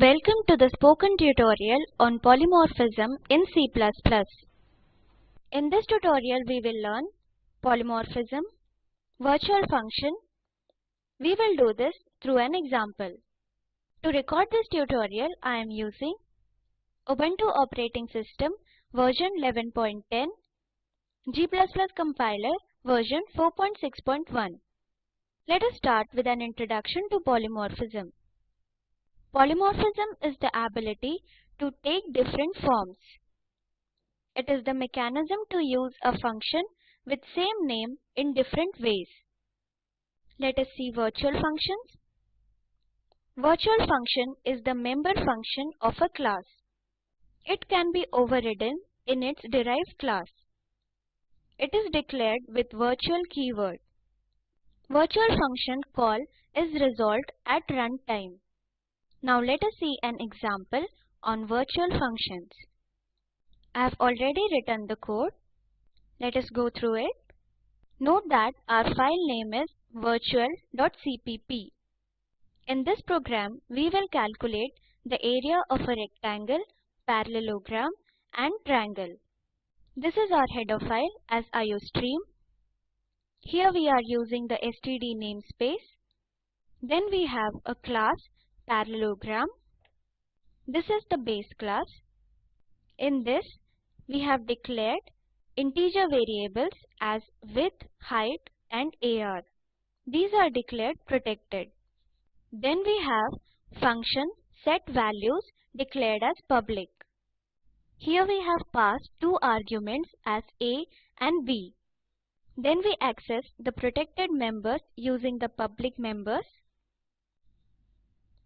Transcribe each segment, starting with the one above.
Welcome to the spoken tutorial on polymorphism in C++. In this tutorial we will learn polymorphism, virtual function. We will do this through an example. To record this tutorial I am using Ubuntu operating system version 11.10, G++ compiler version 4.6.1. Let us start with an introduction to polymorphism. Polymorphism is the ability to take different forms. It is the mechanism to use a function with same name in different ways. Let us see virtual functions. Virtual function is the member function of a class. It can be overridden in its derived class. It is declared with virtual keyword. Virtual function call is resolved at runtime. Now let us see an example on virtual functions. I have already written the code. Let us go through it. Note that our file name is virtual.cpp. In this program, we will calculate the area of a rectangle, parallelogram and triangle. This is our header file as iostream. Here we are using the std namespace. Then we have a class parallelogram. This is the base class. In this, we have declared integer variables as width, height and AR. These are declared protected. Then we have function set values declared as public. Here we have passed two arguments as a and b. Then we access the protected members using the public members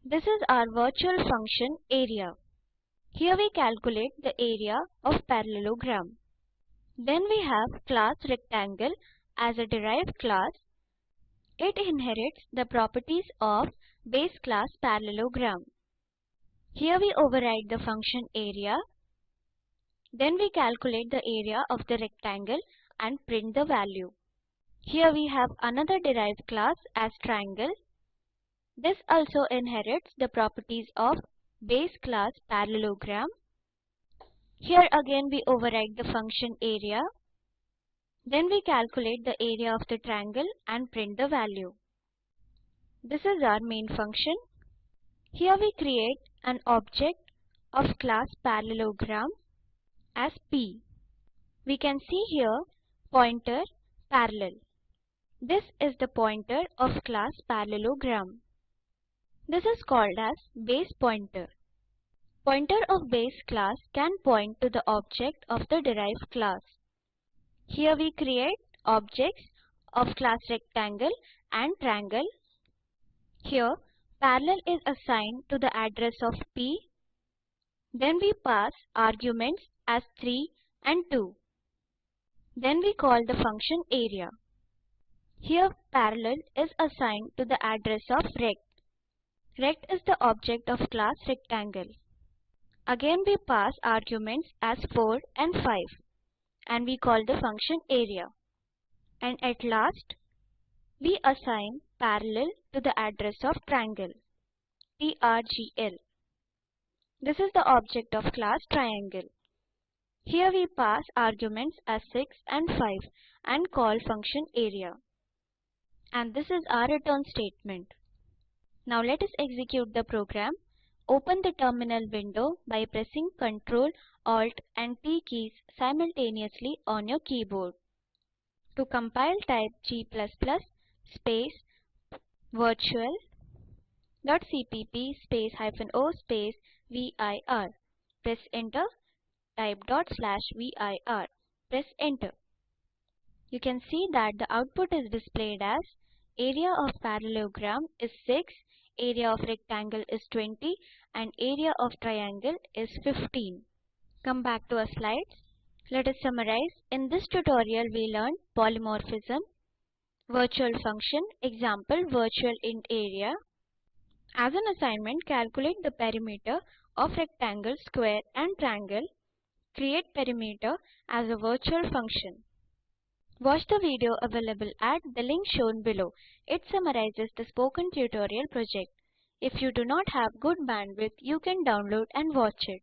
this is our virtual function area. Here we calculate the area of parallelogram. Then we have class rectangle as a derived class. It inherits the properties of base class parallelogram. Here we override the function area. Then we calculate the area of the rectangle and print the value. Here we have another derived class as triangle this also inherits the properties of base class parallelogram. Here again we override the function area. Then we calculate the area of the triangle and print the value. This is our main function. Here we create an object of class parallelogram as P. We can see here pointer parallel. This is the pointer of class parallelogram. This is called as base pointer. Pointer of base class can point to the object of the derived class. Here we create objects of class rectangle and triangle. Here parallel is assigned to the address of P. Then we pass arguments as 3 and 2. Then we call the function area. Here parallel is assigned to the address of rect. Rect is the object of class rectangle. Again we pass arguments as 4 and 5 and we call the function area. And at last we assign parallel to the address of triangle TRGL. This is the object of class triangle. Here we pass arguments as 6 and 5 and call function area. And this is our return statement. Now let us execute the program. Open the terminal window by pressing Ctrl, Alt and T keys simultaneously on your keyboard. To compile type G++ space virtual dot cpp space hyphen o space vir. Press enter. Type dot slash vir. Press enter. You can see that the output is displayed as area of parallelogram is 6 area of rectangle is 20 and area of triangle is 15. Come back to our slides. Let us summarize. In this tutorial we learned polymorphism, virtual function, example virtual int area. As an assignment, calculate the perimeter of rectangle, square and triangle. Create perimeter as a virtual function. Watch the video available at the link shown below. It summarizes the spoken tutorial project. If you do not have good bandwidth, you can download and watch it.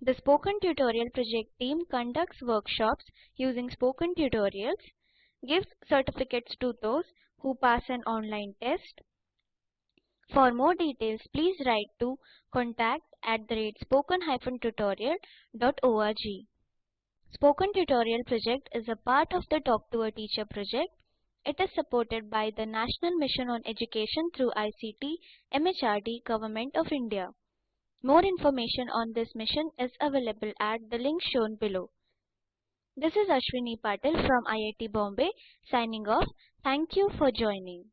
The Spoken Tutorial project team conducts workshops using spoken tutorials, gives certificates to those who pass an online test. For more details, please write to contact at the rate spoken-tutorial.org. Spoken Tutorial project is a part of the Talk to a Teacher project. It is supported by the National Mission on Education through ICT, MHRD, Government of India. More information on this mission is available at the link shown below. This is Ashwini Patil from IIT Bombay signing off. Thank you for joining.